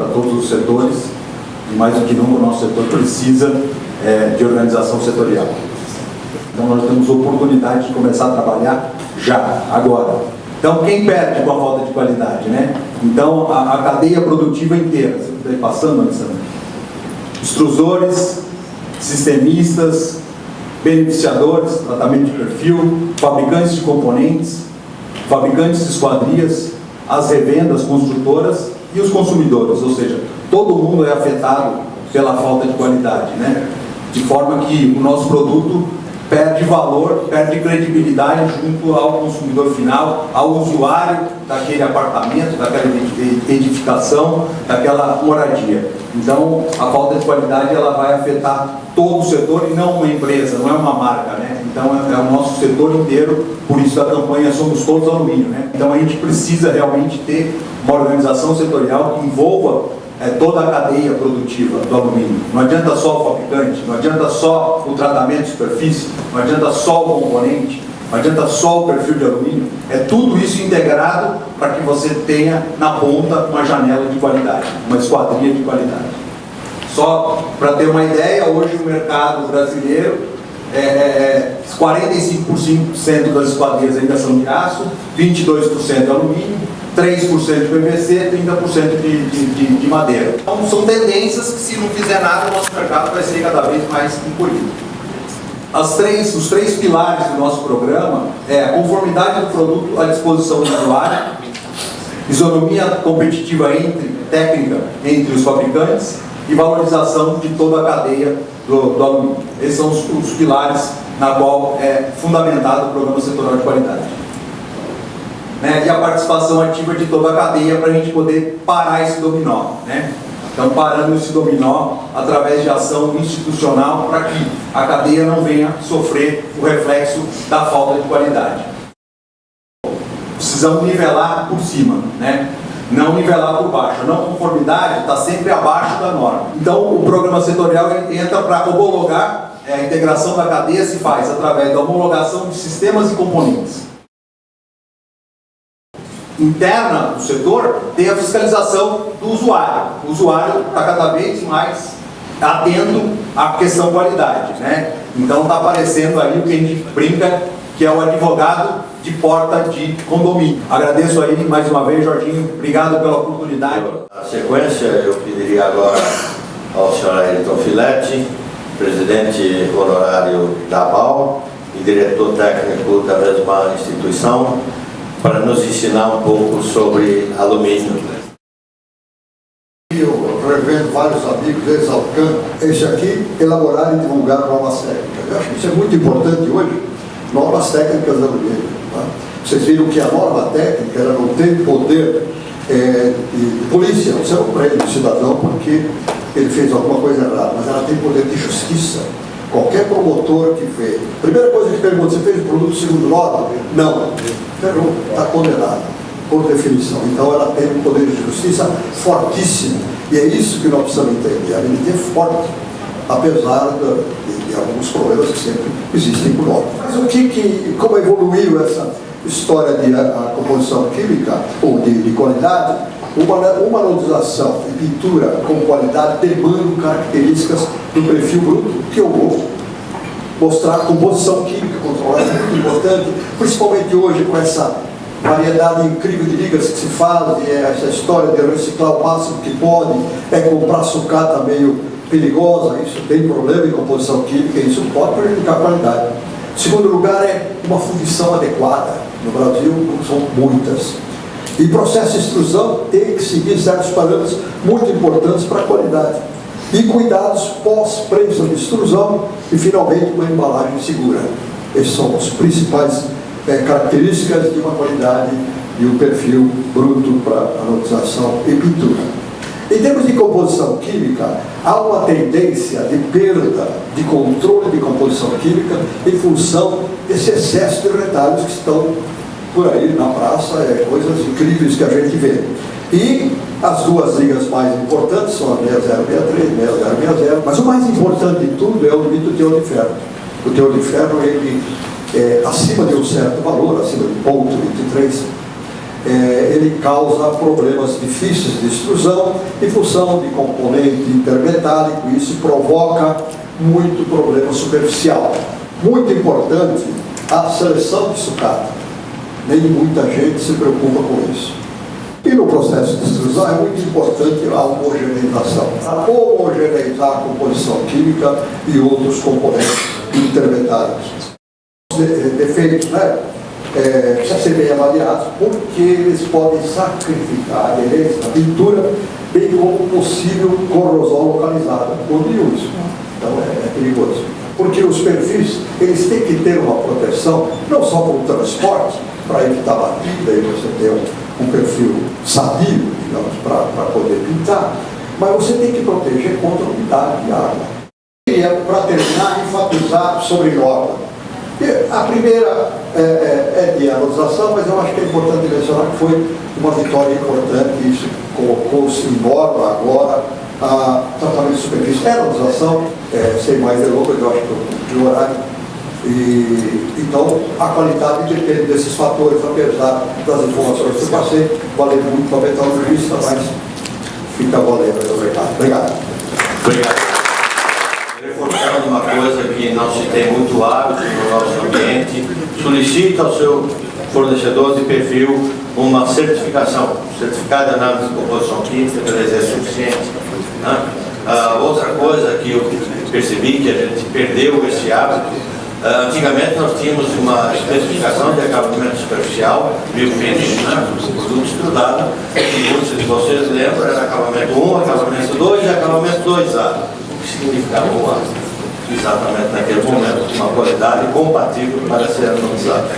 para todos os setores e mais do que nunca o nosso setor precisa é, de organização setorial. Então nós temos oportunidade de começar a trabalhar já, agora. Então quem perde com a falta de qualidade, né? Então a, a cadeia produtiva inteira, você está passando, Alessandro? Extrusores, sistemistas, beneficiadores, tratamento de perfil, fabricantes de componentes, fabricantes de esquadrias, as revendas, construtoras e os consumidores, ou seja, todo mundo é afetado pela falta de qualidade, né? De forma que o nosso produto perde valor, perde credibilidade junto ao consumidor final, ao usuário daquele apartamento, daquela edificação, daquela moradia. Então, a falta de qualidade ela vai afetar todo o setor e não uma empresa, não é uma marca, né? Então, é, é o nosso setor inteiro, por isso a campanha Somos Todos Alumínio, né? Então, a gente precisa realmente ter uma organização setorial que envolva é, toda a cadeia produtiva do alumínio. Não adianta só o fabricante, não adianta só o tratamento de superfície, não adianta só o componente, não adianta só o perfil de alumínio. É tudo isso integrado para que você tenha na ponta uma janela de qualidade, uma esquadria de qualidade. Só para ter uma ideia, hoje o mercado brasileiro, é, é, 45% das esquadrias ainda são de aço, 22% de alumínio, 3% de PVC, 30% de, de, de, de madeira. Então são tendências que se não fizer nada, o nosso mercado vai ser cada vez mais encolhido. As três, os três pilares do nosso programa é a conformidade do produto à disposição do usuário, isonomia competitiva entre, técnica entre os fabricantes e valorização de toda a cadeia do, do alumínio. Esses são os, os pilares na qual é fundamentado o programa setorial de qualidade né, e a participação ativa de toda a cadeia para a gente poder parar esse dominó. Né? Então, parando esse dominó através de ação institucional para que a cadeia não venha sofrer o reflexo da falta de qualidade. Precisamos nivelar por cima, né? não nivelar por baixo. A não conformidade está sempre abaixo da norma. Então, o programa setorial entra para homologar, é, a integração da cadeia se faz através da homologação de sistemas e componentes interna do setor tem a fiscalização do usuário. O usuário está cada vez mais atento à questão qualidade. Né? Então está aparecendo aí o que a gente brinca que é o advogado de porta de condomínio. Agradeço aí mais uma vez, Jorginho. Obrigado pela oportunidade. Na sequência, eu pediria agora ao senhor Ayrton Filetti, presidente honorário da BAL e diretor técnico da mesma instituição, para nos ensinar um pouco sobre alumínio. Eu revendo vários amigos, eles Alcan, esse aqui, elaborar e divulgar novas técnicas. Eu acho que isso é muito importante hoje, novas técnicas de alumínio. Tá? Vocês viram que a nova técnica era não ter poder é, de, polícia, você não prende o cidadão porque ele fez alguma coisa errada, mas ela tem poder de justiça. Qualquer promotor que fez. Primeira coisa que pergunta, você fez produto segundo nota? Não errou, está condenado, por definição. Então ela tem um poder de justiça fortíssimo. E é isso que nós precisamos entender. A MNT é forte, apesar de, de, alguns problemas que sempre existem por nós. Mas o que, que como evoluiu essa história de a, a composição química ou de, de qualidade? Uma, uma anodização e pintura com qualidade demandam características do perfil bruto que eu vou mostrar composição química controlada, muito importante, principalmente hoje com essa variedade incrível de ligas que se fazem, é essa história de reciclar o máximo que pode, é comprar sucata meio perigosa, isso tem problema em composição química, isso pode prejudicar a qualidade. Segundo lugar é uma fundição adequada. No Brasil são muitas. E processo de extrusão tem que seguir certos parâmetros muito importantes para a qualidade. E cuidados pós-prensa de extrusão e, finalmente, uma embalagem segura. Essas são as principais é, características de uma qualidade e um perfil bruto para anodização e pintura. Em termos de composição química, há uma tendência de perda de controle de composição química em função desse excesso de retalhos que estão por aí na praça, é, coisas incríveis que a gente vê. E as duas ligas mais importantes são a 6063 e 6060, mas o mais importante de tudo é o limite do teor de ferro. O teor de ferro, ele, é, acima de um certo valor, acima de ponto 23, é, ele causa problemas difíceis de extrusão em função de componente intermetálico, e isso provoca muito problema superficial. Muito importante a seleção de sucata. Nem muita gente se preocupa com isso. E no processo de extrusão é muito importante a homogeneização. A homogeneizar a composição química e outros componentes intermetálicos. Defeitos, né? é, precisa ser bem avaliados, porque eles podem sacrificar a aderência da pintura, bem como possível corrosão localizada por uso. Então é, é, perigoso. Porque os perfis, eles têm que ter uma proteção, não só para o transporte, para evitar batida e você ter um, um perfil sadio, digamos, para poder pintar, mas você tem que proteger contra a umidade e água. E é, para terminar, enfatizar sobre norma. A primeira é, é, é de analisação, mas eu acho que é importante mencionar que foi uma vitória importante, isso colocou-se em borda agora a tratamento de superfície. É analisação, é, sem mais delongas, eu acho que o horário. E, então, a qualidade depende desses fatores, apesar das informações que eu passei, valeu muito para a metalurgista, mas fica valendo. Obrigado. Obrigado. Obrigado reforçando uma coisa que não se tem muito hábito no nosso ambiente, solicita ao seu fornecedor de perfil uma certificação, certificado de análise de composição química, beleza, é suficiente. Né? Ah, outra coisa que eu percebi que a gente perdeu esse hábito, antigamente nós tínhamos uma especificação de acabamento superficial, biofinish, né? produto estudado, e muitos de vocês lembram, era acabamento 1, acabamento 2 e acabamento 2A significava uma, exatamente naquele momento uma qualidade compatível para ser analisada.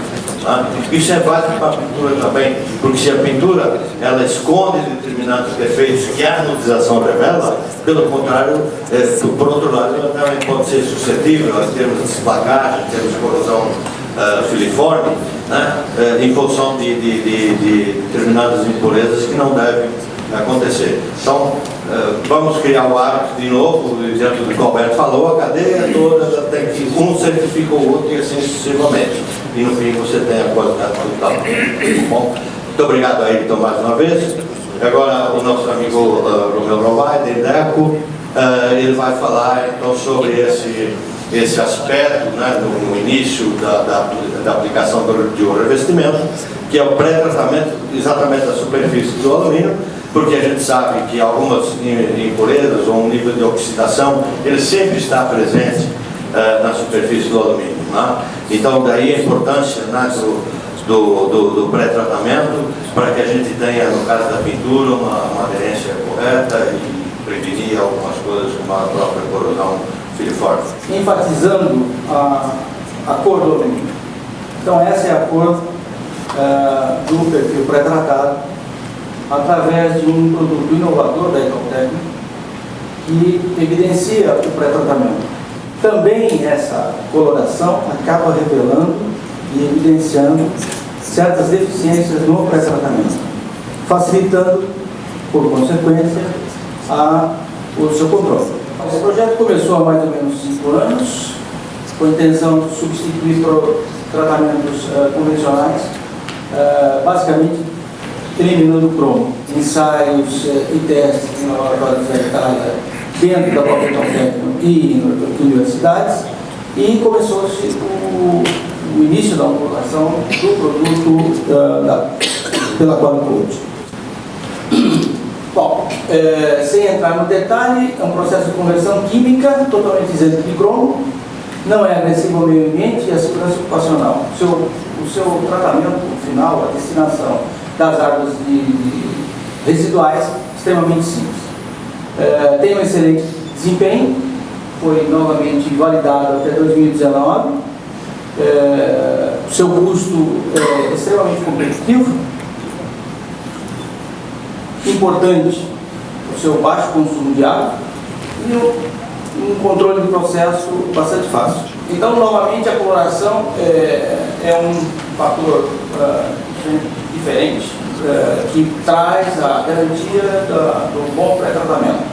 Tá? Isso é válido para a pintura também, porque se a pintura ela esconde determinados defeitos que a anodização revela, pelo contrário, é, por outro lado, ela também pode ser suscetível a termos de desplacagem, termos de corrosão uh, filiforme, né? Uh, em função de, de, de, de determinadas impurezas que não devem acontecer. Então, eh, vamos criar o hábito de novo, do que o Alberto falou, a cadeia toda tem que um certifica o outro e assim sucessivamente. E no fim você tem a qualidade total. Bom, muito obrigado a Ayrton mais uma vez. Agora o nosso amigo uh, Romeu Rovai, da IDECO, uh, ele vai falar então sobre esse, esse aspecto né, no, início da, da, da aplicação do, de um revestimento, que é o pré-tratamento exatamente da superfície do alumínio, porque a gente sabe que algumas impurezas ou um nível de oxidação, ele sempre está presente uh, na superfície do alumínio. Né? Então, daí a importância né, do, do, do, do pré-tratamento para que a gente tenha, no caso da pintura, uma, uma aderência correta e prevenir algumas coisas como a própria corrosão filiforme. Enfatizando a, a cor do alumínio. Então, essa é a cor uh, do perfil pré-tratado através de um produto inovador da Ecotec que evidencia o pré-tratamento. Também essa coloração acaba revelando e evidenciando certas deficiências no pré-tratamento, facilitando, por consequência, a, o seu controle. Esse projeto começou há mais ou menos cinco anos, com a intenção de substituir tratamentos uh, convencionais, uh, basicamente eliminando o cromo. Ensaios eh, e testes em laboratórios da Itália, dentro da própria Tecno e em universidades, e começou-se o, o, início da homologação do produto uh, da, pela Qualicode. Bom, é, sem entrar no detalhe, é um processo de conversão química totalmente isento de cromo, não é agressivo ao meio ambiente e à segurança ocupacional. O seu, o seu tratamento final, a destinação das águas de, de residuais, extremamente simples. É, tem um excelente desempenho, foi novamente validado até 2019. É, o seu custo é extremamente competitivo, importante o seu baixo consumo de água e um controle de processo bastante fácil. Então, novamente, a coloração é, é um fator uh, diferente uh, que traz a garantia da, do bom pré-tratamento.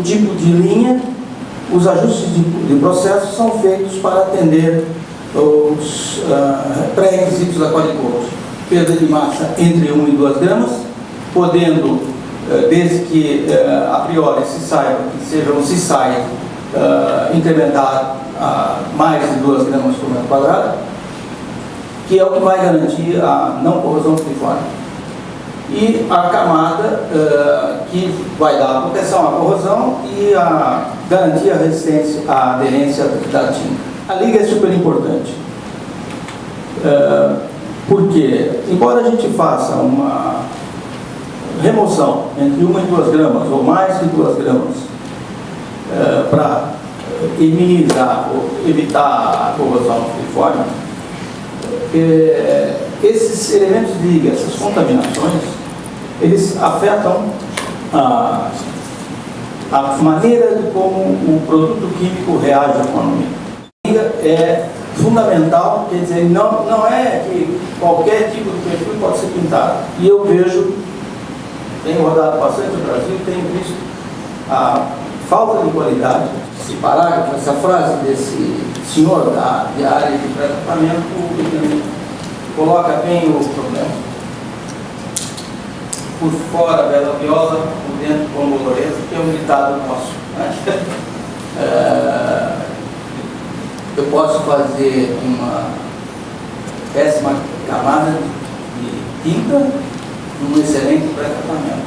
O tipo de linha, os ajustes de, de processo são feitos para atender os uh, pré-requisitos da Qualicode. Perda de massa entre 1 e 2 gramas, podendo, eh, desde que a priori se saiba que seja um CISAI eh, incrementar a mais de 2 gramas por metro quadrado, que é o que vai garantir a não corrosão filiforme. E a camada que vai dar a proteção à corrosão e a garantir a resistência, a aderência da tinta. A liga é super importante. porque, embora a gente faça uma remoção entre uma e duas gramas, ou mais de duas gramas, é, para minimizar ou evitar a corrosão filiforme, é, esses elementos de essas contaminações, eles afetam a, a maneira de como o produto químico reage à economia. É fundamental, quer dizer, não, não é que qualquer tipo de perfil pode ser pintado. E eu vejo tenho rodado bastante no Brasil, tenho visto a falta de qualidade. Esse parágrafo, essa frase desse senhor da, área de tratamento coloca bem o problema. Por fora, bela viola, por dentro, como Lourenço, que é um ditado nosso. Né? É, eu posso fazer uma péssima camada de tinta um excelente pré-tratamento.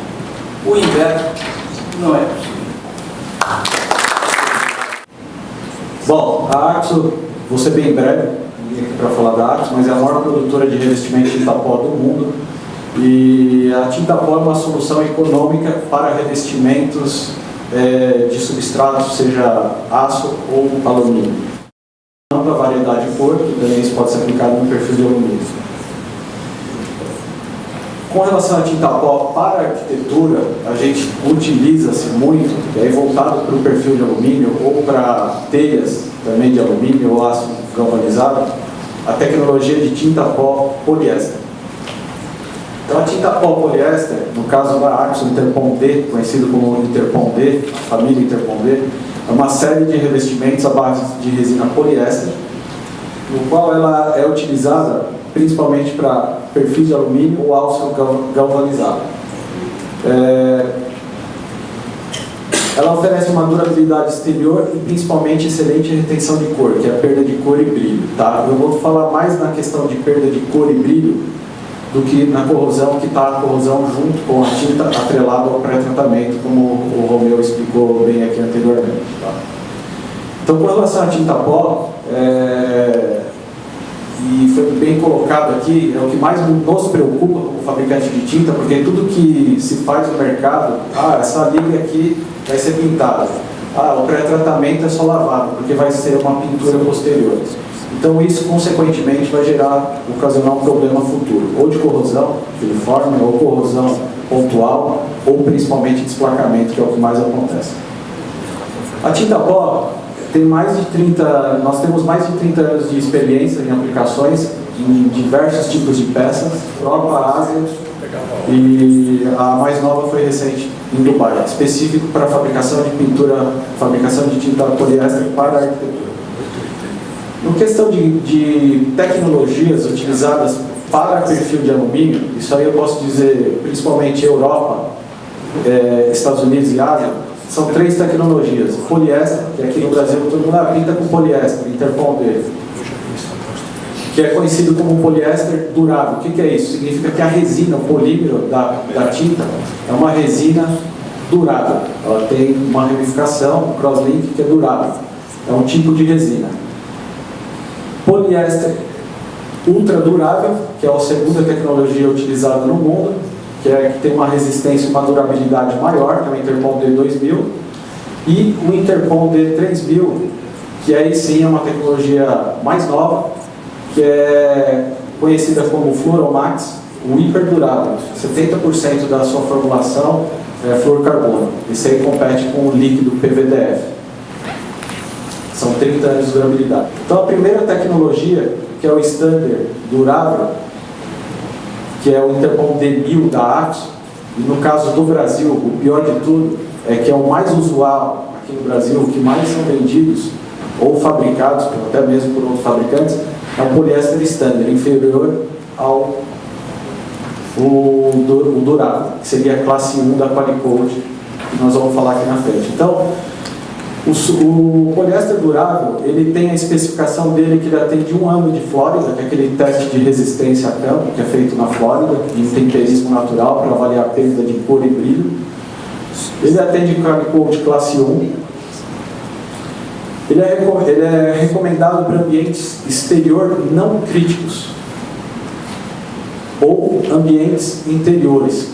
O inverso não é possível. Bom, a Axo, vou ser bem breve aqui para falar da Axo, mas é a maior produtora de revestimento de tinta pó do mundo. E a tinta pó é uma solução econômica para revestimentos é, de substratos, seja aço ou alumínio. Ampla variedade de cor, também isso pode ser aplicado no perfil de alumínio. Com relação à tinta pó para a arquitetura, a gente utiliza-se muito, e aí voltado para o perfil de alumínio ou para telhas também de alumínio ou aço galvanizado, a tecnologia de tinta pó poliéster. Então a tinta pó poliéster, no caso da Axo Interpon D, conhecido como Interpon D, a família Interpon D, é uma série de revestimentos à base de resina poliéster, no qual ela é utilizada principalmente para perfil de alumínio ou aço galvanizado. É, ela oferece uma durabilidade exterior e principalmente excelente retenção de cor, que é a perda de cor e brilho. Tá? Eu vou falar mais na questão de perda de cor e brilho do que na corrosão, que está a corrosão junto com a tinta atrelada ao pré-tratamento, como o Romeu explicou bem aqui anteriormente. Tá? Então, com relação à tinta pó, é, e foi bem colocado aqui, é o que mais nos preocupa como fabricante de tinta, porque tudo que se faz no mercado, ah, essa liga aqui vai ser pintada, ah, o pré-tratamento é só lavado, porque vai ser uma pintura posterior. Então isso, consequentemente, vai gerar, ocasionar um problema futuro, ou de corrosão filiforme, ou corrosão pontual, ou principalmente desplacamento, que é o que mais acontece. A tinta pó tem mais de 30, nós temos mais de 30 anos de experiência em aplicações em diversos tipos de peças, Europa, Ásia, e a mais nova foi recente em Dubai, específico para fabricação de pintura, fabricação de tinta poliéster para a arquitetura. No questão de, de tecnologias utilizadas para perfil de alumínio, isso aí eu posso dizer principalmente Europa, eh, Estados Unidos e Ásia, são três tecnologias. Poliéster, que aqui no Brasil todo mundo pinta com poliéster, interponder, que é conhecido como poliéster durável. O que, que é isso? Significa que a resina, o polímero da, da tinta, é uma resina durável. Ela tem uma ramificação, um crosslink que é durável. É um tipo de resina. Poliéster ultra durável, que é a segunda tecnologia utilizada no mundo, que, é, que tem uma resistência e uma durabilidade maior, que é o Interpol D2000, e o Interpol D3000, que aí sim é uma tecnologia mais nova, que é conhecida como Fluoromax, o hiperdurável. 70% da sua formulação é fluorcarbono. Isso aí compete com o líquido PVDF. São 30 anos de durabilidade. Então a primeira tecnologia, que é o standard durável, que é o Intercom D1000 da Axo, e no caso do Brasil, o pior de tudo é que é o mais usual aqui no Brasil, o que mais são vendidos ou fabricados, até mesmo por outros fabricantes, é o poliéster standard, inferior ao o, o durável, que seria a classe 1 da Qualicode, que nós vamos falar aqui na frente. Então, o, o, poliéster durável, ele tem a especificação dele que ele atende um ano de Flórida, que é aquele teste de resistência a campo, que é feito na Flórida, em temperismo natural, para avaliar a perda de cor e brilho. Ele atende Code classe 1. Ele é, ele é recomendado para ambientes exterior não críticos ou ambientes interiores.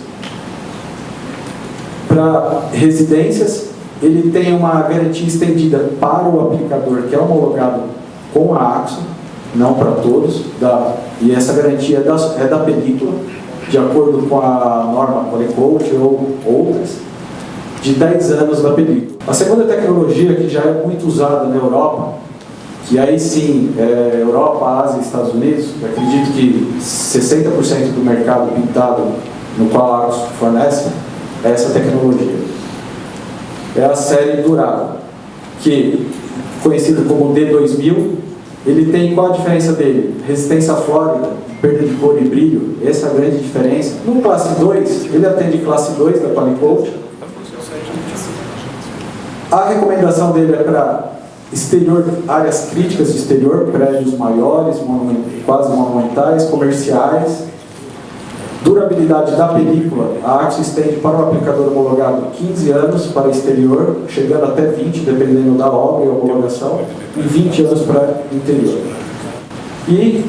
Para residências, ele tem uma garantia estendida para o aplicador que é homologado com a AXO, não para todos, da, e essa garantia é da, é da película, de acordo com a norma Polycoat ou outras, de 10 anos da película. A segunda tecnologia que já é muito usada na Europa, que aí sim, é, Europa, Ásia e Estados Unidos, acredito que 60% do mercado pintado no qual a AXO fornece, é essa tecnologia é a série durável, que conhecido como D2000, ele tem qual a diferença dele? Resistência flórida, perda de cor e brilho, essa é a grande diferença. No classe 2, ele atende classe 2 da Qualicoat. A recomendação dele é para exterior, áreas críticas de exterior, prédios maiores, quase monumentais, comerciais, Durabilidade da película, a Axo estende para o aplicador homologado 15 anos para exterior, chegando até 20, dependendo da obra e homologação, e 20 anos para interior. E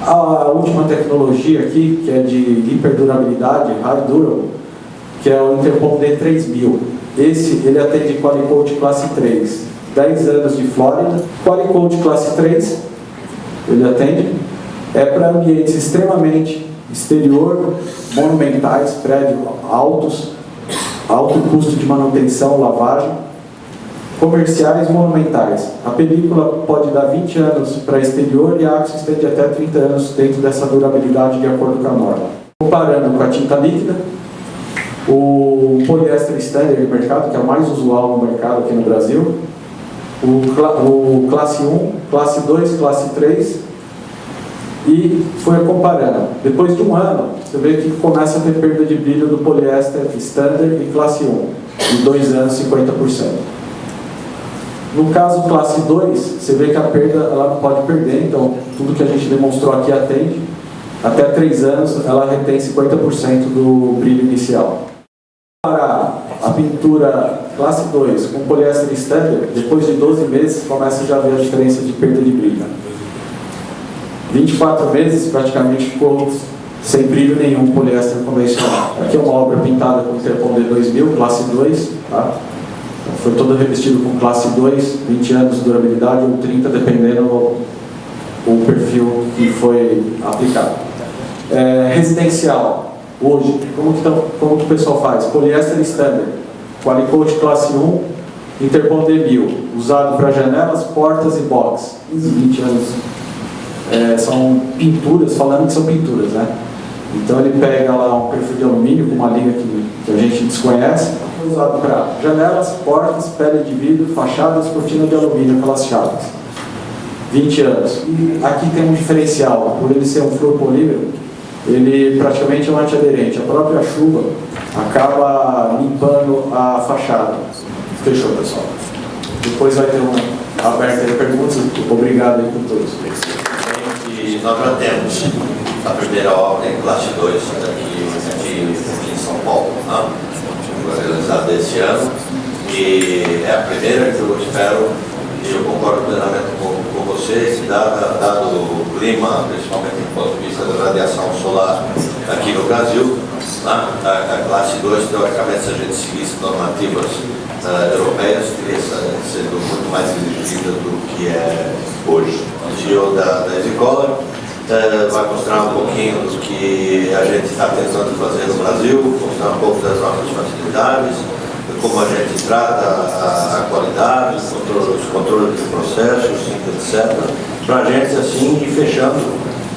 a última tecnologia aqui, que é de hiperdurabilidade, High Durable, que é o Interpol D3000. Esse, ele atende Qualicode classe 3, 10 anos de Flórida. Qualicode classe 3, ele atende, é para ambientes extremamente exterior, monumentais, prédios altos, alto custo de manutenção, lavagem, comerciais monumentais. A película pode dar 20 anos para exterior e a Axo estende até 30 anos dentro dessa durabilidade de acordo com a norma. Comparando com a tinta líquida, o poliéster standard de mercado, que é o mais usual no mercado aqui no Brasil, o, o classe 1, classe 2, classe 3 e foi comparando. Depois de um ano, você vê que começa a ter perda de brilho do poliéster standard e classe 1. Em dois anos, 50%. No caso classe 2, você vê que a perda ela não pode perder, então tudo que a gente demonstrou aqui atende. Até 3 anos ela retém 50% do brilho inicial. Para a pintura classe 2 com poliéster standard, depois de 12 meses começa já a ver a diferença de perda de brilho. 24 meses praticamente ficou sem brilho nenhum poliéster convencional. Aqui é uma obra pintada com Interpol D2000, classe 2, tá? foi todo revestido com classe 2, 20 anos de durabilidade ou 30, dependendo o perfil que foi aplicado. É, residencial, hoje, como que, tão, como que o pessoal faz? Poliéster standard, Qualicoat classe 1, Interpol D1000, usado para janelas, portas e box, 20 anos é, são pinturas, falando que são pinturas, né? Então ele pega lá um perfil de alumínio com uma liga que, que a gente desconhece, usado para janelas, portas, pele de vidro, fachadas, cortina de alumínio, aquelas chaves. 20 anos. E aqui tem um diferencial, por ele ser um fluopolímero, ele praticamente é um antiaderente. A própria chuva acaba limpando a fachada. Fechou, pessoal. Depois vai ter uma aberta de perguntas. Obrigado aí por todos. Nós já temos a primeira obra em classe 2 aqui, em São Paulo, né? foi realizada esse ano. E é a primeira que eu espero, e eu concordo plenamente com, com vocês, dado, dado o clima, principalmente do ponto de vista da radiação solar aqui no Brasil, né? a, a classe 2, teoricamente, se a gente seguisse normativas uh, europeias, teria sido muito mais exigida do que é hoje. O CEO da, da Esicola uh, vai mostrar um pouquinho do que a gente está tentando fazer no Brasil, mostrar um pouco das nossas facilidades, como a gente trata a, a qualidade, os controles, os controles de processos, etc. Para a gente, assim, ir fechando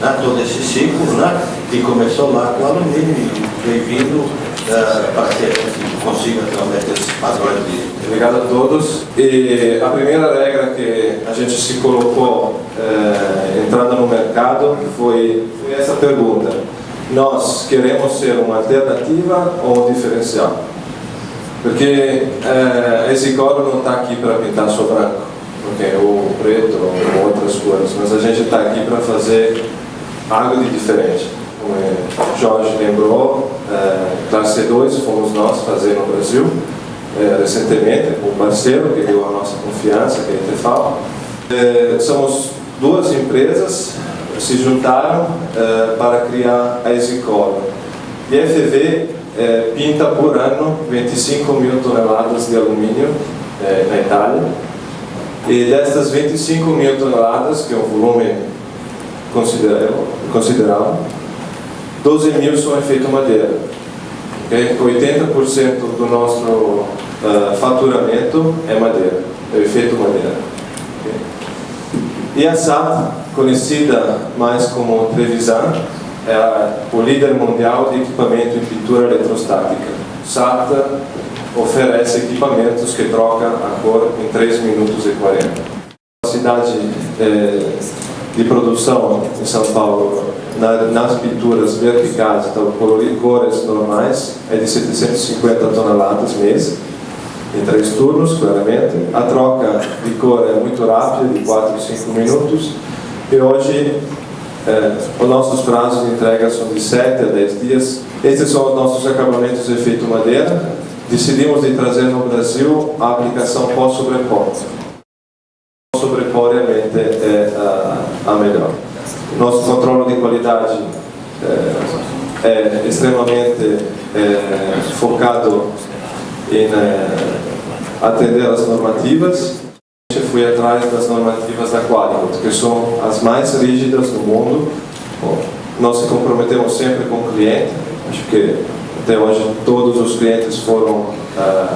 né, todo esse ciclo, né, que começou lá com o alumínio e veio vindo uh, para que consiga realmente padrões de... Obrigado a todos. E a primeira regra que a gente se colocou eh, entrando no mercado foi, foi essa pergunta. Nós queremos ser uma alternativa ou um diferencial? Porque eh, esse coro não está aqui para pintar só branco, okay? ou preto, ou outras cores, mas a gente está aqui para fazer algo de diferente. Como o Jorge lembrou, eh, classe 2 fomos nós fazer no Brasil, eh, recentemente, com um parceiro que deu a nossa confiança, que é a Tefal. Eh, somos duas empresas se juntaram para criar a Exicolo. E a FV é, pinta por ano 25 mil toneladas de alumínio é, na Itália. E destas 25 mil toneladas, que é um volume considerável 12 mil são efeito madeira. Okay? 80% do nosso uh, faturamento é madeira, é efeito madeira. Okay? E a SAP, conhecida mais como Trevisan, é o líder mundial de equipamento em pintura eletrostática. SATA oferece equipamentos que trocam a cor em 3 minutos e 40. A cidade de produção em São Paulo, nas pinturas verticais, então cores normais, é de 750 toneladas mês, em três turnos, claramente. A troca de cor é muito rápida, de 4 a 5 minutos. E hoje é, os nossos prazos de entrega são de 7 a 10 dias. Esses são os nossos acabamentos de efeito madeira. Decidimos de trazer no Brasil a aplicação pós-sobrepor. Sobrepor realmente é a, a melhor. Nosso controle de qualidade é, é extremamente é, focado em é, atender as normativas fui atrás das normativas da Quality, que são as mais rígidas do mundo. Bom, nós se comprometemos sempre com o cliente, acho que até hoje todos os clientes foram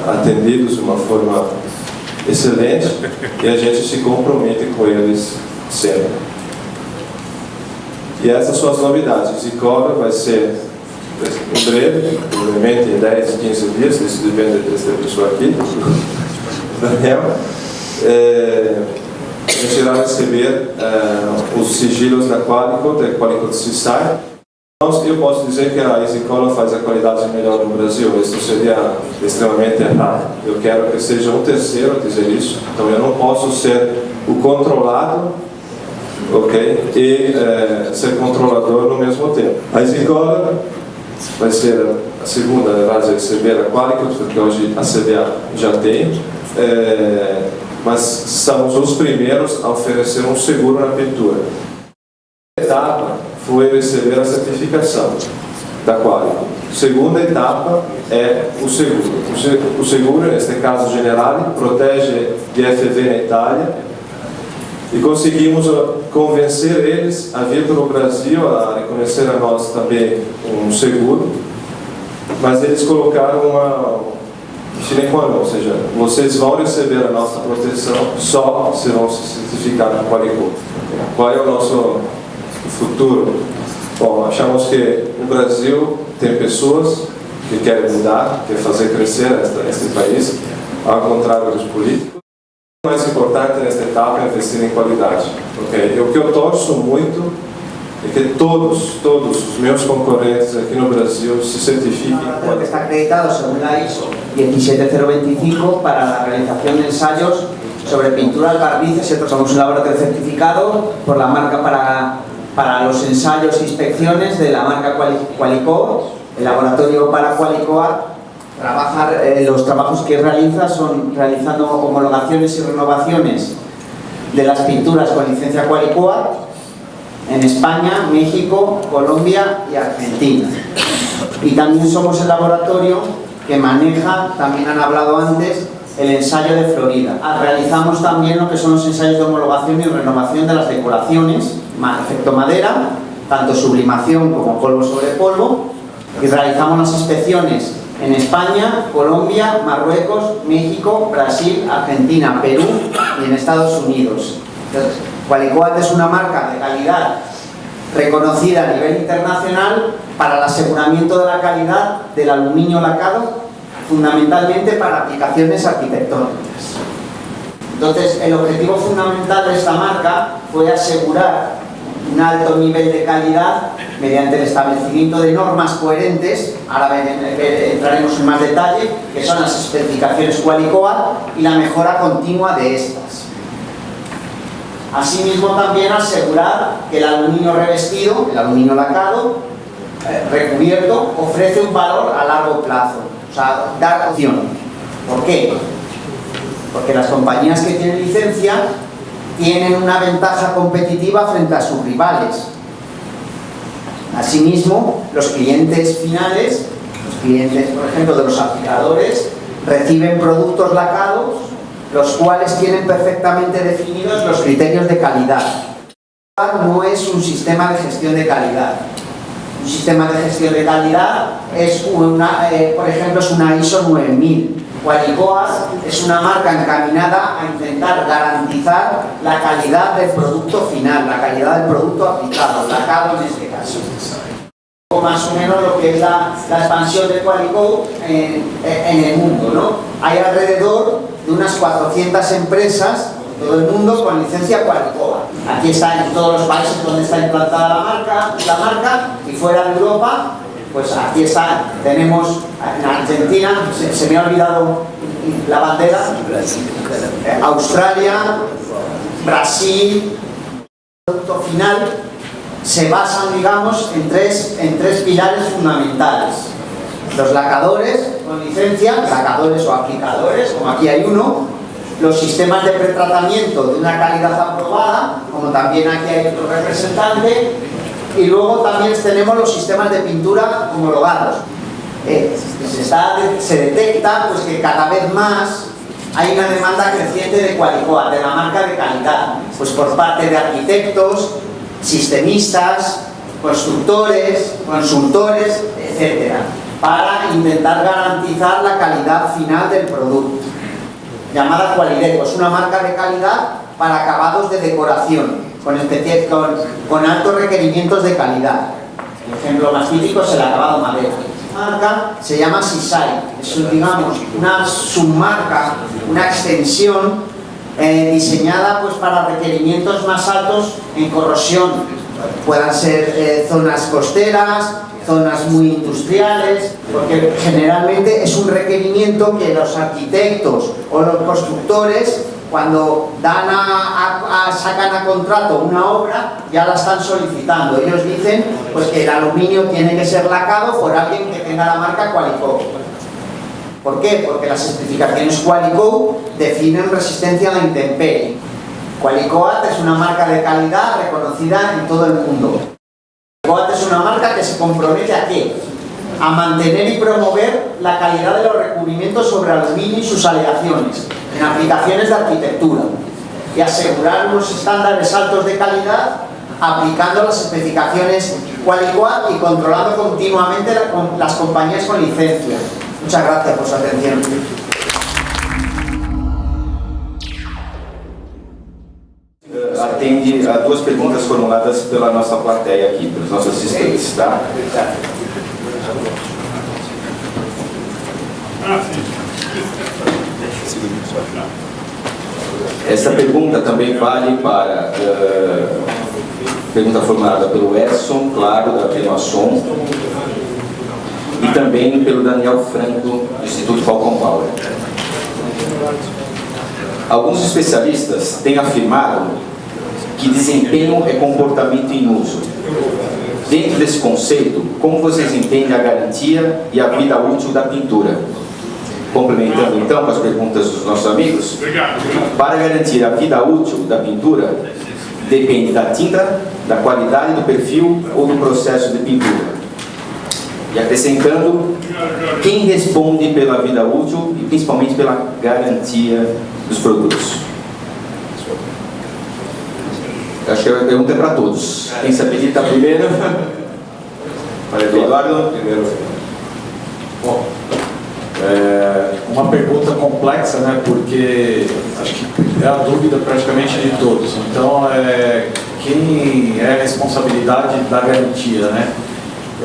atendidos de uma forma excelente e a gente se compromete com eles sempre. E essas são as novidades. E Cobra vai ser em breve, provavelmente em 10, 15 dias, isso depende dessa pessoa aqui, Daniel é, a gente irá receber é, os sigilos da Qualicot, da Qualicot CISAI. Então, eu posso dizer que a EasyColor faz a qualidade melhor no Brasil, isso seria extremamente errado. Eu quero que seja um terceiro a dizer isso, então eu não posso ser o controlado ok, e é, ser controlador no mesmo tempo. A EasyColor vai ser a segunda a receber a Qualicot, porque hoje a CBA já tem. É, mas somos os primeiros a oferecer um seguro na pintura. A etapa foi receber a certificação da Qualico. Segunda etapa é o seguro. O seguro, neste caso Generali, protege de FV na Itália e conseguimos convencer eles a vir para o Brasil, a reconhecer a nós também um seguro, mas eles colocaram uma, sine qua non, ou seja, vocês vão receber a nossa proteção só se vão se certificar com Qualico. Qual é o nosso futuro? Bom, achamos que no Brasil tem pessoas que querem mudar, querem fazer crescer este país, ao contrário dos políticos. Mais importante nesta etapa é investir em qualidade. Okay? O que eu torço muito e que todos, todos os meus concorrentes aqui no Brasil se certifiquem. que está acreditado según la ISO 17025 para la realización de ensayos sobre pinturas, barnices otros. Somos un laboratorio certificado por la marca para, para los ensayos e inspecciones de la marca Qualico. El laboratorio para Qualicoa trabajar, eh, los trabajos que realiza son realizando homologaciones y renovaciones de las pinturas con licencia Qualicoa en España, México, Colombia y Argentina. Y también somos el laboratorio que maneja, también han hablado antes, el ensayo de Florida. Ah, realizamos también lo que son los ensayos de homologación y renovación de las decoraciones, efecto madera, tanto sublimación como polvo sobre polvo, y realizamos las inspecciones en España, Colombia, Marruecos, México, Brasil, Argentina, Perú y en Estados Unidos. Qualicoat es una marca de calidad reconocida a nivel internacional para el aseguramiento de la calidad del aluminio lacado, fundamentalmente para aplicaciones arquitectónicas. Entonces, el objetivo fundamental de esta marca fue asegurar un alto nivel de calidad mediante el establecimiento de normas coherentes, ahora entraremos en más detalle, que son las especificaciones Qualicoat y la mejora continua de estas. Asimismo también asegurar que el aluminio revestido, el aluminio lacado, eh, recubierto, ofrece un valor a largo plazo, o sea, dar opción. ¿Por qué? Porque las compañías que tienen licencia tienen una ventaja competitiva frente a sus rivales. Asimismo, los clientes finales, los clientes, por ejemplo, de los aplicadores, reciben productos lacados, los cuales tienen perfectamente definidos los criterios de calidad. No es un sistema de gestión de calidad. Un sistema de gestión de calidad es eh, por ejemplo, es una ISO 9000 Qualicoas es una marca encaminada a intentar garantizar la calidad del producto final, la calidad del producto aplicado, lacado en este caso. Más o menos lo que es la, expansión de Qualico en, el mundo. Hay alrededor de unas 400 empresas todo el mundo con licencia Qualicoa. Aquí está en todos los países donde está implantada la marca, la marca y fuera de Europa pues aquí está, tenemos en Argentina, se, me ha olvidado la bandera, eh, Australia, Brasil, el producto final se basan, digamos, en tres, en tres pilares fundamentales. Los lacadores con licencia, lacadores o aplicadores, como aquí hay uno, los sistemas de pretratamiento de una calidad aprobada, como también aquí hay otro representante, y luego también tenemos los sistemas de pintura homologados. Eh, se, detecta pues, que cada vez más hay una demanda creciente de Qualicoa, de la marca de calidad, pues por parte de arquitectos, sistemistas, constructores, consultores, etcétera, para intentar garantizar la calidad final del producto. Llamada Qualideco, es una marca de calidad para acabados de decoración, con, con, con altos requerimientos de calidad. El ejemplo más típico es el acabado madera. Marca se llama Sisai, es digamos, una submarca, una extensión eh, diseñada pues, para requerimientos más altos en corrosión. Puedan ser eh, zonas costeras, zonas muy industriales, porque generalmente es un requerimiento que los arquitectos o los constructores cuando dan a, sacan a contrato una obra, ya la están solicitando. Ellos dicen pues, que el aluminio tiene que ser lacado por alguien que tenga la marca Qualico. ¿Por qué? Porque las especificaciones Qualico definen resistencia a la intemperie. Qualicoat es una marca de calidad reconocida en todo el mundo. Qualicoat es una marca que se compromete a qué? A mantener y promover la calidad de los recubrimientos sobre aluminio y sus aleaciones en aplicaciones de arquitectura y asegurar unos estándares altos de calidad aplicando las especificaciones Qualicoat y controlando continuamente las compañías con licencia. Muchas gracias por su atención. Eh, atende a duas perguntas formuladas pela nossa plateia aqui, pelos nossos assistentes, tá? Essa pergunta também vale para uh, pergunta formulada pelo Edson, claro, da Renoasson, e também pelo Daniel Franco, do Instituto Falcon Power. Alguns especialistas têm afirmado que desempenho é comportamento em uso. Dentro desse conceito, como vocês entendem a garantia e a vida útil da pintura? Complementando então com as perguntas dos nossos amigos, para garantir a vida útil da pintura, depende da tinta, da qualidade do perfil ou do processo de pintura. E acrescentando, quem responde pela vida útil e principalmente pela garantia dos produtos? Acho que a pergunta é para todos. Quem se habilita primeiro? Para Eduardo. Primeiro. Bom, é uma pergunta complexa, né? Porque acho que é a dúvida praticamente de todos. Então, é, quem é a responsabilidade da garantia, né?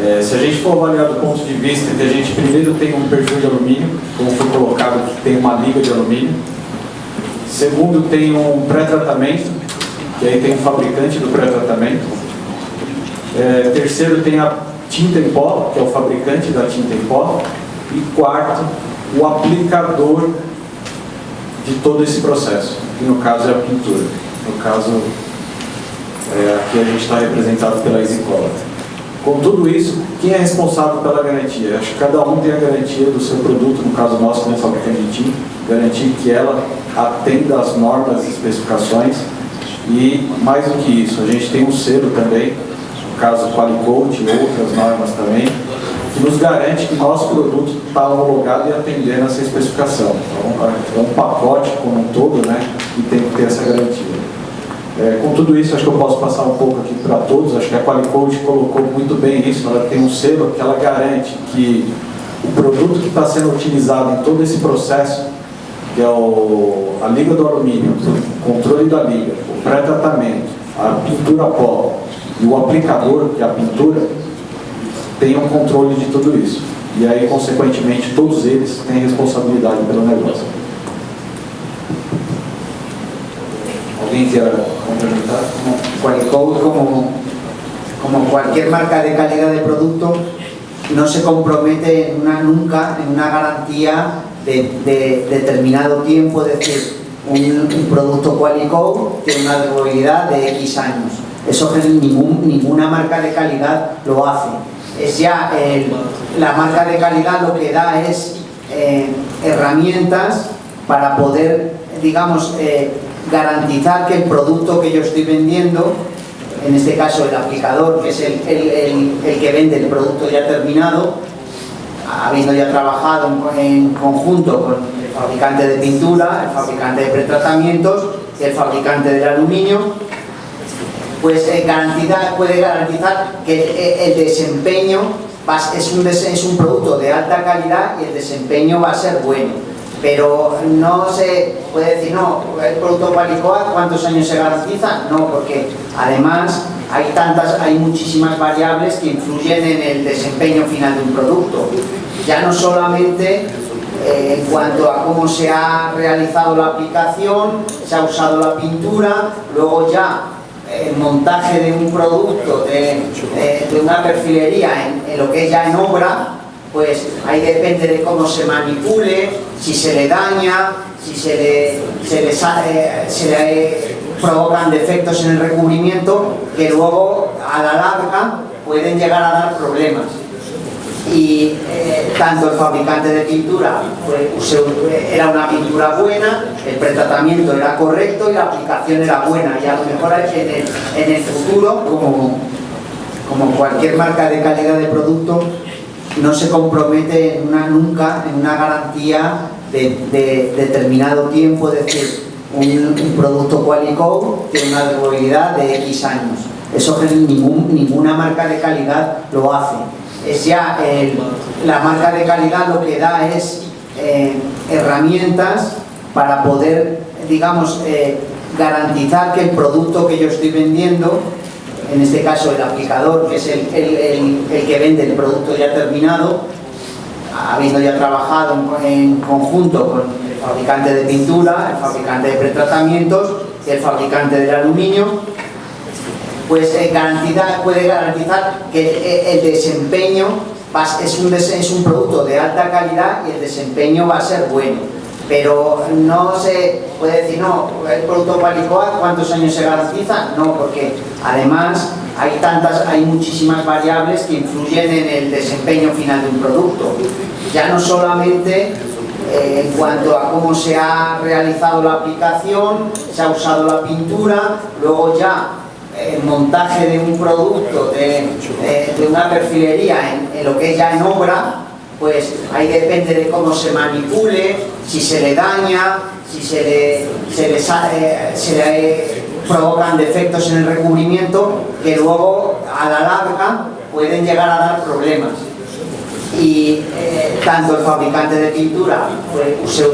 É, se a gente for avaliar do ponto de vista que a gente primeiro tem um perfil de alumínio, como foi colocado, que tem uma liga de alumínio. Segundo, tem um pré-tratamento, que aí tem um fabricante do pré-tratamento. É, terceiro, tem a tinta em pó, que é o fabricante da tinta em pó. E quarto, o aplicador de todo esse processo, que no caso é a pintura. No caso, é, aqui a gente está representado pela Easycolor. Com tudo isso, quem é responsável pela garantia? Acho que cada um tem a garantia do seu produto, no caso nosso, como fabricante de tinta, garantir que ela atenda às normas e especificações. E mais do que isso, a gente tem um selo também, no caso Qualicoat e outras normas também, nos garante que nosso produto está homologado e atendendo essa especificação. Então, é um pacote como um todo, né, e tem que ter essa garantia. É, com tudo isso, acho que eu posso passar um pouco aqui para todos, acho que a Qualicoat colocou muito bem isso, ela tem um selo que ela garante que o produto que está sendo utilizado em todo esse processo, que é o, a liga do alumínio, o controle da liga, o pré-tratamento, a pintura pó e o aplicador, que é a pintura, tem um controle de tudo isso. E aí, consequentemente, todos eles têm responsabilidade pelo negócio. Alguém quer complementar? Como, como cualquier marca de calidad de producto, no se compromete una, nunca en una garantía de, de determinado tiempo, es decir, un, un producto Qualicoat tiene una durabilidad de X años. Eso ningún, ninguna marca de calidad lo hace. Es ya la marca de calidad lo que da es eh, herramientas para poder, digamos, eh, garantizar que el producto que yo estoy vendiendo, en este caso el aplicador, que es el, el- el- el que vende el producto ya terminado, habiendo ya trabajado en, en conjunto con el fabricante de pintura, el fabricante de pretratamientos y el fabricante del aluminio, pues eh, puede garantizar que eh, el desempeño es un, es un producto de alta calidad y el desempeño va a ser bueno. Pero no se puede decir, no, el producto Qualicoat, ¿cuántos años se garantiza? No, porque además hay tantas, hay muchísimas variables que influyen en el desempeño final de un producto. Ya no solamente eh, en cuanto a cómo se ha realizado la aplicación, se ha usado la pintura, luego ya el montaje de un producto, de, de- una perfilería en, lo que es ya en obra, pues ahí depende de cómo se manipule, si se le daña, si se le, se eh, se le provocan defectos en el recubrimiento que luego a la larga pueden llegar a dar problemas y eh, tanto el fabricante de pintura fue- se- era una pintura buena, el pretratamiento era correcto y la aplicación era buena y a lo mejor en el, en el futuro, como, como cualquier marca de calidad de producto, no se compromete en una, nunca en una garantía de, de determinado tiempo, es decir, un, un producto Qualicoat tiene una durabilidad de X años. Eso ningún- ninguna marca de calidad lo hace. Es ya el- la marca de calidad lo que da es eh, herramientas para poder, digamos, eh, garantizar que el producto que yo estoy vendiendo en este caso el aplicador, que es el, el- el- el que vende el producto ya terminado, habiendo ya trabajado en, en conjunto con el fabricante de pintura, el fabricante de pretratamientos y el fabricante del aluminio, pues eh, puede garantizar que eh, el desempeño es, un, es un producto de alta calidad y el desempeño va a ser bueno. Pero no se puede decir, no, el producto Qualicoa, ¿cuántos años se garantiza? No, porque además hay tantas, hay muchísimas variables que influyen en el desempeño final de un producto. Ya no solamente eh, en cuanto a cómo se ha realizado la aplicación, se ha usado la pintura, luego ya el montaje de un producto, de, de, de una perfilería en, lo que es ya en obra, pues ahí depende de cómo se manipule, si se le daña, si se le, se le, eh, se le provocan defectos en el recubrimiento que luego a la larga pueden llegar a dar problemas y eh, tanto el fabricante de pintura pues,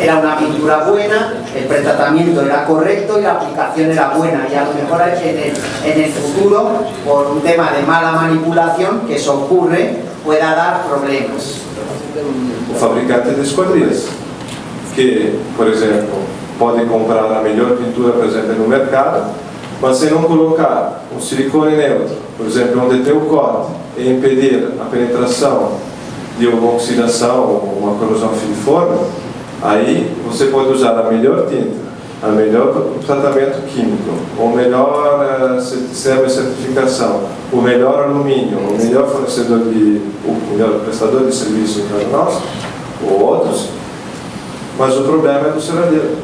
era una pintura buena, el pretratamiento era correcto y la aplicación era buena y a lo mejor en el, en el futuro por un tema de mala manipulación que eso ocurre pueda dar problemas. O fabricante de esquadrias que, por exemplo, pode comprar a melhor pintura presente no mercado mas se não colocar um silicone neutro, por exemplo, onde tem o corte, e impedir a penetração de uma oxidação ou uma corrosão filiforme, aí você pode usar a melhor tinta, a melhor tratamento químico, o melhor uh, sistema de certificação, o melhor alumínio, o melhor fornecedor de, o melhor prestador de serviço para nós, ou outros, mas o problema é do ceradeiro,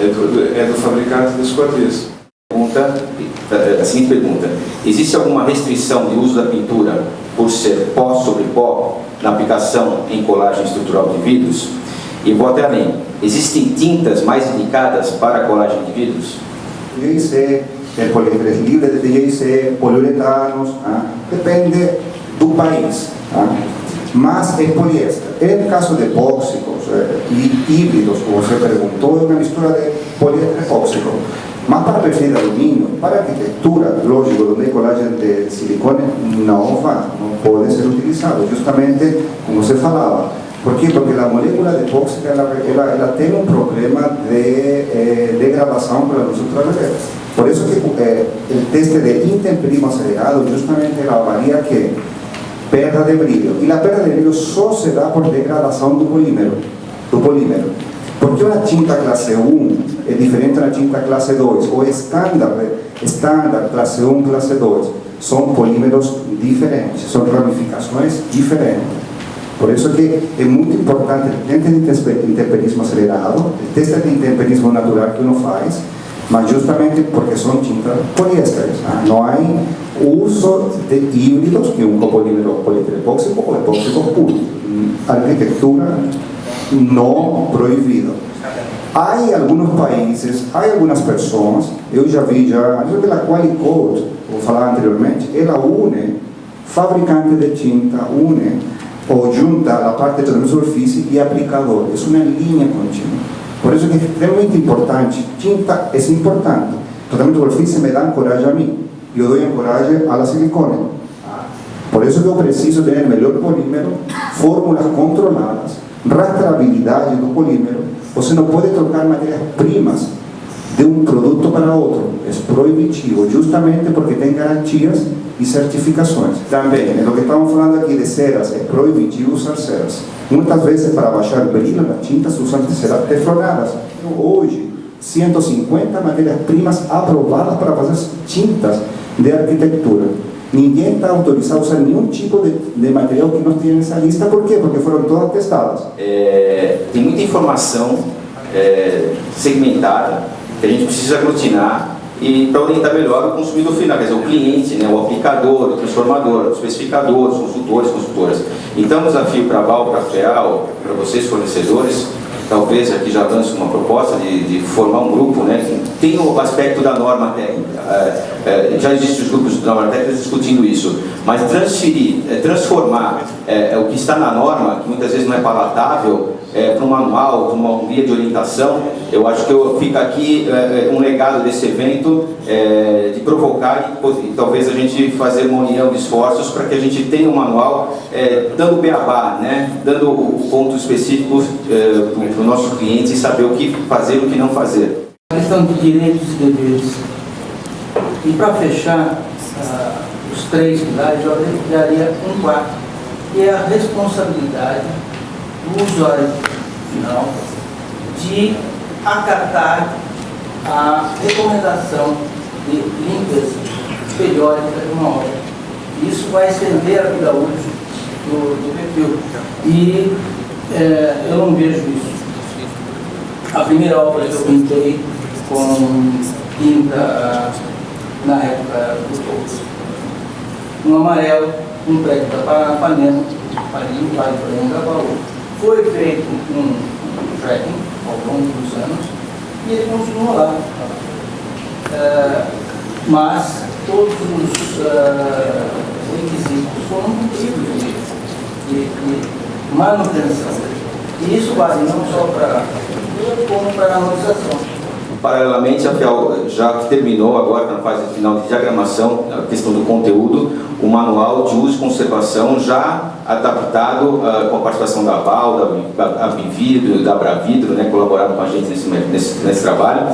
é do, é do fabricante de esquadrias. Pergunta, a seguinte pergunta, existe alguma restrição de uso da pintura por ser pó sobre pó na aplicação em colagem estrutural de vidros? E vou até além, existem tintas mais indicadas para colagem de vidros? DJC, poliésteres livres de DJC, poliuretanos, ah, depende do país. Ah, mas é poliéster. En caso de epóxicos eh, híbridos, como você perguntou, é uma mistura de poliéster epóxico. Mas para perfil de aluminio, para arquitectura, lógico, donde hay de silicone no va, no puede ser utilizado, justamente como se falaba. ¿Por qué? Porque la molécula de tóxica ela, ela, ela tem um problema de eh, degradação para nós ultravioletas. Por isso que eh, o teste de intemperismo acelerado justamente ela avalia que perda de brilho. E a perda de brilho só se dá por degradação do polímero. Do polímero. Porque una tinta clase 1 es diferente a una tinta clase 2 o estándar, estándar clase 1, clase 2 son polímeros diferentes, son ramificaciones diferentes. Por eso que es muy importante teste de intemperismo acelerado, el teste de intemperismo natural que uno hace, mas justamente porque son tintas poliésteres. ¿ah? No hay uso de híbridos, que un copolímero poliéster epóxico o epóxico puro. Arquitectura no proibido. Há alguns países, há algumas pessoas, eu já vi já, eu pela Qualicode, vou falar anteriormente, ela une fabricante de tinta, une ou junta a parte de superfície e aplicador. É uma linha contínua. Por isso é extremamente importante. Tinta é importante. Tratamento de superfície me dá coragem a mim. Eu dou coragem a la silicone. Por isso que eu preciso ter melhor polímero, fórmulas controladas, rastreabilidade do polímero, você não pode trocar matérias-primas de um produto para outro. É proibitivo, justamente porque tem garantias e certificações. Também, é o que estamos falando aqui de ceras, é proibitivo usar ceras. Muitas vezes, para baixar brilho nas tintas, usam teflonadas. Hoje, 150 matérias-primas aprovadas para fazer tintas de arquitetura. Ninguém está autorizado a usar nenhum tipo de, de, material que nós temos nessa lista. Por quê? Porque foram todas testadas. É, tem muita informação é, segmentada que a gente precisa aglutinar e para orientar melhor o consumidor final, quer dizer, o cliente, né, o aplicador, o transformador, o especificador, os consultores, consultoras. Então, o desafio para a Val, para a FEAL, para vocês fornecedores, talvez aqui já lance uma proposta de, de, formar um grupo, né, tem o aspecto da norma técnica. É, é, já existem os grupos de norma técnica discutindo isso, mas transferir, é, transformar é, é, o que está na norma, que muitas vezes não é palatável, é, para um manual, para uma guia de orientação, eu acho que eu, fica aqui um legado desse evento de provocar e, talvez a gente fazer uma união de esforços para que a gente tenha um manual dando beabá, né, dando pontos específicos para o nosso cliente e saber o que fazer e o que não fazer. Questão de direitos e deveres. E para fechar ah, os três pilares, eu daria um quarto, que é a responsabilidade do usuário final de acatar a recomendação de limpeza periódica de uma obra. Isso vai estender a vida útil do, do perfil. E é, eu não vejo isso. A primeira obra que eu pintei com tinta na época do Pouso. Um amarelo, um prédio da Panema, no Vale do Anhangabaú. Foi feito um, tracking ao longo dos anos e ele continuou lá. É, mas todos os uh, requisitos foram cumpridos de, de, de, manutenção. E isso vale não só para como para a harmonização. Paralelamente, já terminou agora na fase final de diagramação, a questão do conteúdo, o manual de uso e conservação já adaptado uh, com a participação da VAL, da Bividro, da Bravidro, né, colaboraram com a gente nesse, nesse, nesse trabalho,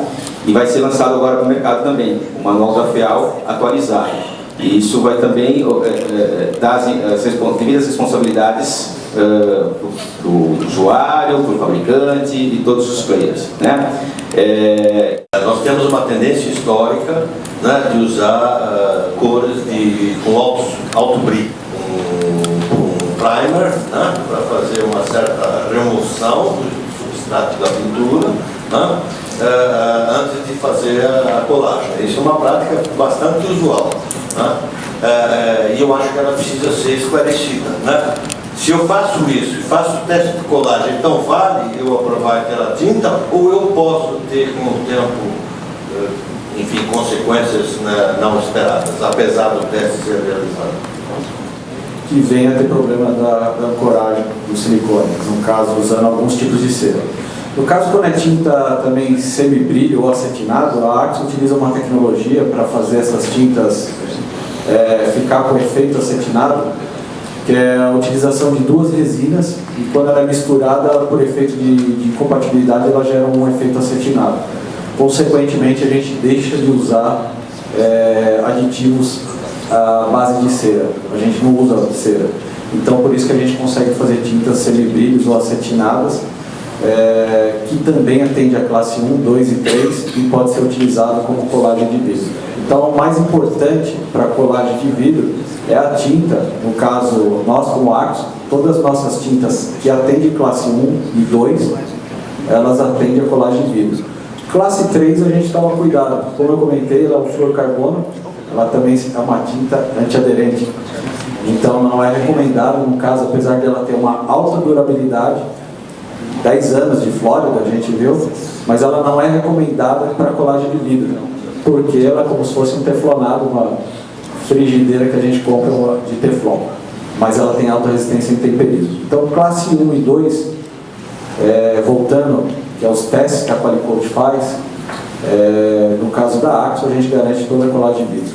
e vai ser lançado agora para o mercado também, o manual da FIAL atualizado. E isso vai também é, dar as, as devidas responsabilidades para o usuário, para o fabricante e todos os players. Né? É... Nós temos uma tendência histórica né, de usar uh, cores de, com alto, alto brilho, um primer né, para fazer uma certa remoção do substrato da pintura. Né, uh, antes de fazer a, colagem. Isso é uma prática bastante usual. Né? E eu acho que ela precisa ser esclarecida. Né? Se eu faço isso faço o teste de colagem, então vale eu aprovar aquela tinta ou eu posso ter com o tempo, eh, enfim, consequências né, não esperadas, apesar do teste ser realizado? Que venha ter problema da, da ancoragem do silicone, no caso usando alguns tipos de cera. No caso, quando é tinta também semi-brilho ou acetinado, a Arx utiliza uma tecnologia para fazer essas tintas é, ficar com efeito acetinado, que é a utilização de duas resinas e quando ela é misturada por efeito de, de compatibilidade ela gera um efeito acetinado. Consequentemente a gente deixa de usar é, aditivos à base de cera, a gente não usa cera. Então por isso que a gente consegue fazer tintas semibrilhos ou acetinadas é, que também atende a classe 1, 2 e 3 e pode ser utilizado como colagem de vidro. Então o mais importante para a colagem de vidro é a tinta, no caso, nós como Arcos, todas as nossas tintas que atendem classe 1 e 2, elas atendem a colagem de vidro. Classe 3 a gente toma cuidado, como eu comentei, ela é o fluorcarbono, ela também é uma tinta antiaderente. Então não é recomendado, no caso, apesar dela ter uma alta durabilidade, 10 anos de Flórida, a gente viu, mas ela não é recomendada para colagem de vidro, porque ela é como se fosse um teflonado, uma frigideira que a gente compra de teflon, mas ela tem alta resistência em temperismo. Então, classe 1 e 2, é, voltando, que é os testes que a Qualicoat faz, é, no caso da Axo, a gente garante toda a colagem de vidro,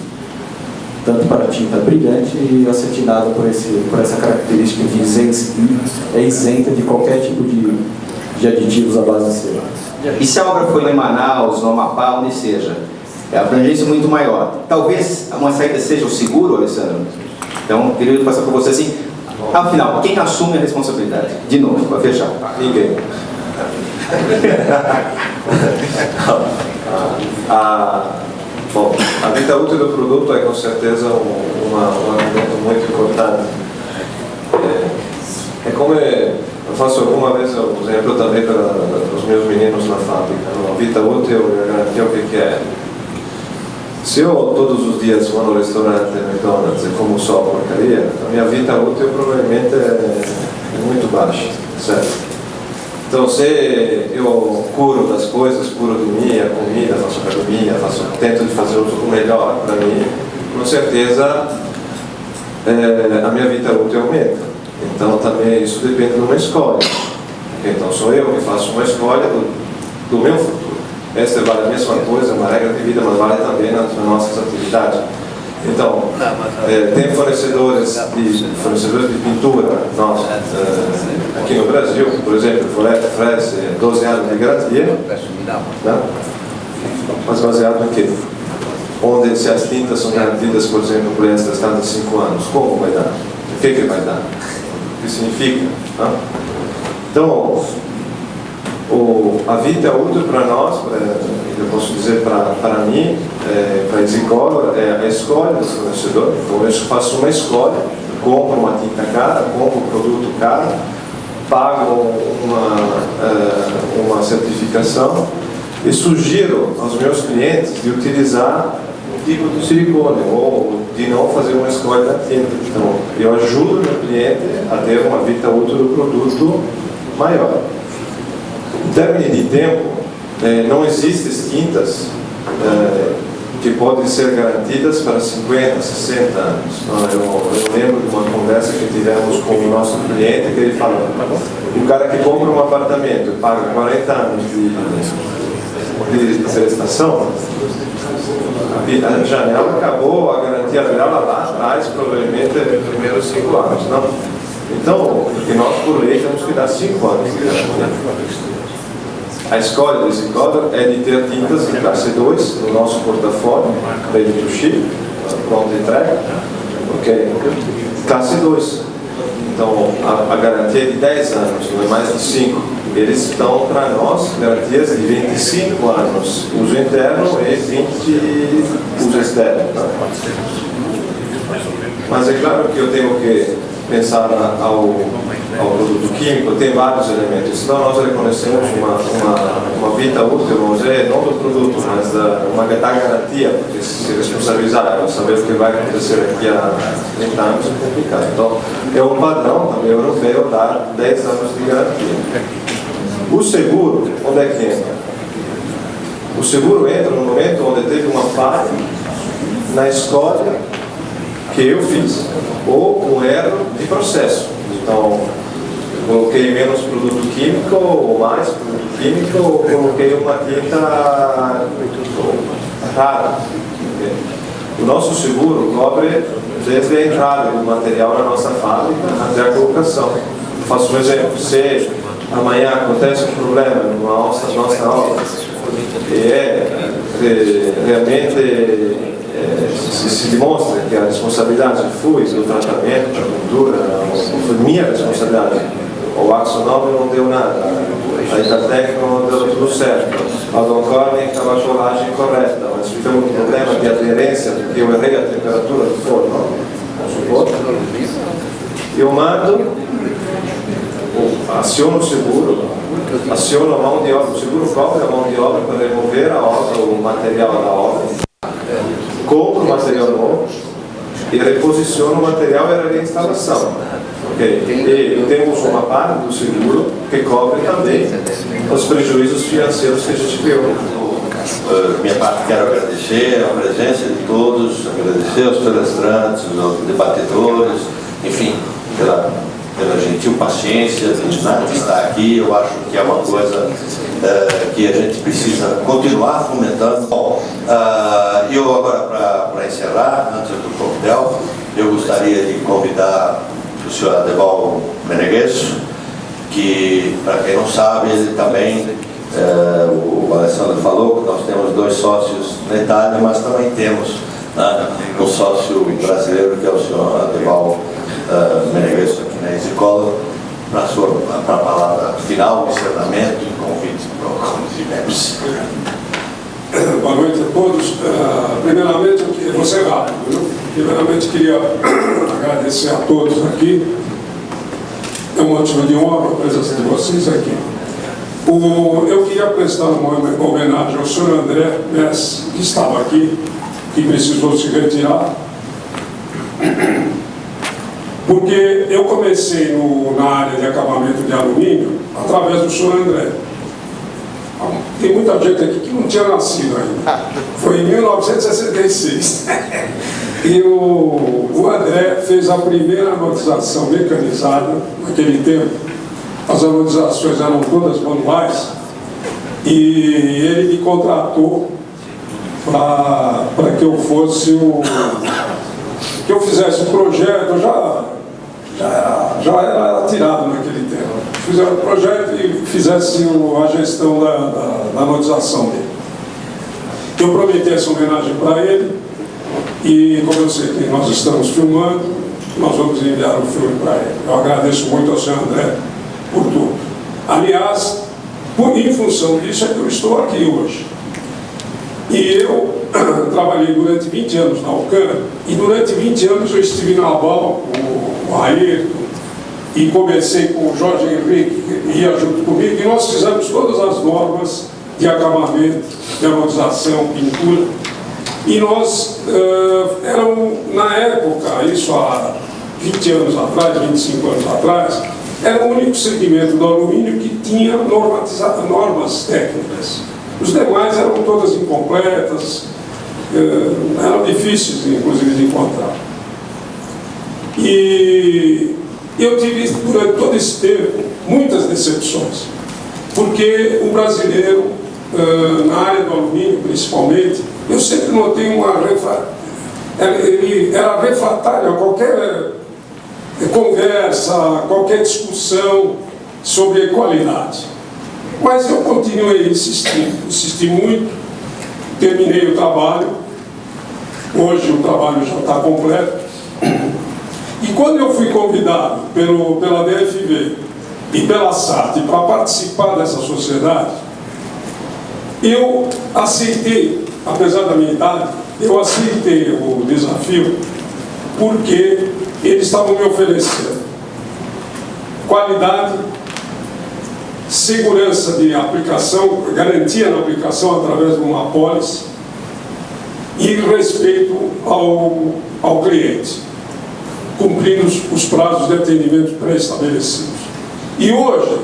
tanto para tinta brilhante e acetinada por, esse, por essa característica de isenta, é isenta de qualquer tipo de, de aditivos à base de cera. E se a obra foi em Manaus, no Amapá, onde seja, é a abrangência muito maior. Talvez uma saída seja o seguro, Alessandro. Então, queria passar para você assim, afinal, quem assume a responsabilidade? De novo, para fechar. Ninguém. a, bom, a vida útil do produto é com certeza um, uma, um argumento muito importante. É, é como é, eu faço alguma vez o exemplo também para os meus meninos na fábrica. A vida útil, eu garantia o que é se eu todos os dias vou no restaurante McDonald's e como só porcaria, a minha vida útil provavelmente é, é muito baixa, certo? Então, se eu curo das coisas, curo de minha comida, faço academia, faço, tento de fazer o melhor para mim, com certeza é, a minha vida útil aumenta. Então, também isso depende de uma escolha. Então, sou eu que faço uma escolha do, do meu futuro. Essa vale a mesma coisa, uma regra de vida, mas vale também nas nossas atividades. Então, é, tem fornecedores de, fornecedores de pintura nós, é, aqui no Brasil, por exemplo, oferece 12 anos de garantia, né? mas baseado em quê? onde se as tintas são garantidas, por exemplo, por esta estado de 5 anos, como vai dar? O que, que vai dar? O que significa? Não? Então, o, a vida é útil para nós, eu posso dizer para, para mim, é, para a escola, é a escolha do fornecedor. Então, eu faço uma escolha, compro uma tinta cara, compro um produto caro, pago uma, é, uma certificação e sugiro aos meus clientes de utilizar um tipo de silicone ou de não fazer uma escolha da tinta. Então, eu ajudo o meu cliente a ter uma vida útil do produto maior. Em termos de tempo, eh, não existem tintas eh, que podem ser garantidas para 50, 60 anos. Então, eu, eu, lembro de uma conversa que tivemos com o nosso cliente que ele falou, o cara que compra um apartamento e paga 40 anos de, de prestação, a janela acabou, a garantia dela lá atrás, provavelmente nos primeiros 5 anos. Não? Então, porque nós por lei temos que dar 5 anos de. A escolha desse código é de ter tintas de classe 2 no nosso portafólio, ready to ship, pronto entrega, ok? Classe 2. Então, a, a, garantia é de 10 anos, não é mais de 5. Eles dão para nós garantias de 25 anos, uso interno e 20 uso externo. Tá? Mas é claro que eu tenho que pensar ao, ao produto químico, tem vários elementos. Então nós reconhecemos uma, uma, uma vida útil, vamos dizer, não do produto, mas da, uma da garantia, porque se responsabilizar, saber o que vai acontecer daqui a 30 anos é complicado. Então é um padrão também europeu dar 10 anos de garantia. O seguro, onde é que entra? O seguro entra no momento onde teve uma falha na escolha que eu fiz, ou um erro de processo. Então, coloquei menos produto químico ou mais produto químico, ou coloquei uma tinta rara. O nosso seguro cobre desde a entrada do material na nossa fábrica até a colocação. Eu faço um exemplo, se amanhã acontece um problema na nossa, nossa obra, e é realmente se, se, demonstra que a responsabilidade foi do tratamento, da cultura, foi minha responsabilidade. O Axonome não deu nada, a Itatec não deu tudo certo, a Don Corning estava a colagem correta, mas tivemos um problema de aderência, porque eu errei a temperatura do forno, vamos supor. Eu mando, aciono o seguro, aciono a mão de obra, o seguro cobre a mão de obra para remover a obra, o material da obra compro o material novo e reposiciono o material e a reinstalação. Okay. E temos uma parte do seguro que cobre também os prejuízos financeiros que a gente viu. Uh, minha parte quero agradecer a presença de todos, agradecer aos palestrantes, aos debatedores, enfim, pela pela gentil paciência de estar aqui. Eu acho que é uma coisa uh, que a gente precisa continuar fomentando. Bom, uh, eu agora, para encerrar, antes do coquetel, eu gostaria de convidar o senhor Adeval Meneguesso, que, para quem não sabe, ele também, uh, o Alessandro falou que nós temos dois sócios na Itália, mas também temos né, um sócio brasileiro, que é o senhor Adeval uh, Meneguesso aqui na escola para a palavra final, encerramento e convite para o tivemos. Boa noite a todos. Uh, primeiramente, eu vou ser rápido, viu? Primeiramente, queria agradecer a todos aqui. É um motivo de honra a presença de vocês aqui. O, eu queria prestar uma homenagem ao senhor André Messi, que estava aqui, que precisou se retirar porque eu comecei no, na área de acabamento de alumínio através do senhor André. Tem muita gente aqui que não tinha nascido ainda. Foi em 1966. E o, o André fez a primeira anotização mecanizada naquele tempo. As anotizações eram todas manuais. E ele me contratou para que eu fosse o que eu fizesse o projeto, eu já já era, já era tirado naquele tempo. Fizeram o projeto e fizesse a gestão da, da, da dele. Eu prometi essa homenagem para ele e, como eu sei que nós estamos filmando, nós vamos enviar o filme para ele. Eu agradeço muito ao senhor André por tudo. Aliás, por, em função disso é que eu estou aqui hoje. E eu trabalhei durante 20 anos na UCAN e durante 20 anos eu estive na ABAL com Ayrton e comecei com o Jorge Henrique, que ia junto comigo, e nós fizemos todas as normas de acabamento, de harmonização, pintura. E nós, uh, eram, na época, isso há 20 anos atrás, 25 anos atrás, era o único segmento do alumínio que tinha normas técnicas. Os demais eram todas incompletas, eram difíceis, inclusive, de encontrar. E eu tive, durante todo esse tempo, muitas decepções, porque o brasileiro na área do alumínio principalmente, eu sempre notei uma ele era refratário a qualquer conversa, qualquer discussão sobre qualidade. Mas eu continuei insistindo, insisti muito, terminei o trabalho, hoje o trabalho já está completo. E quando eu fui convidado pelo, pela DFV e pela SAT para participar dessa sociedade, eu aceitei, apesar da minha idade, eu aceitei o desafio porque eles estavam me oferecendo qualidade, segurança de aplicação, garantia na aplicação através de uma apólice e respeito ao, ao cliente, cumprindo os, os prazos de atendimento pré-estabelecidos. E hoje,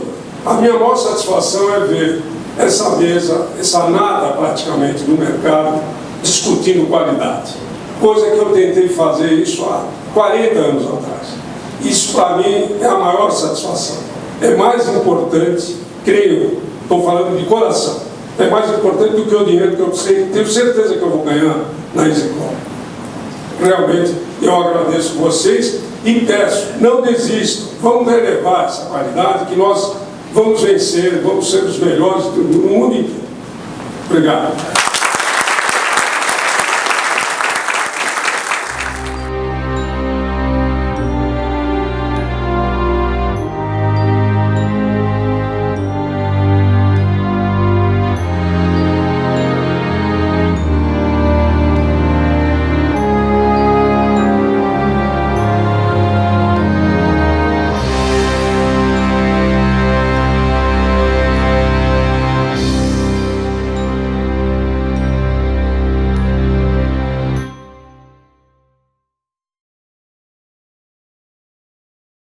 a minha maior satisfação é ver essa mesa, essa nada praticamente no mercado, discutindo qualidade. Coisa que eu tentei fazer isso há 40 anos atrás. Isso para mim é a maior satisfação. É mais importante, creio, estou falando de coração, é mais importante do que o dinheiro que eu sei, tenho certeza que eu vou ganhar na Execom. Realmente eu agradeço vocês e peço, não desistam, vamos elevar essa qualidade que nós vamos vencer, vamos ser os melhores do mundo inteiro. Obrigado.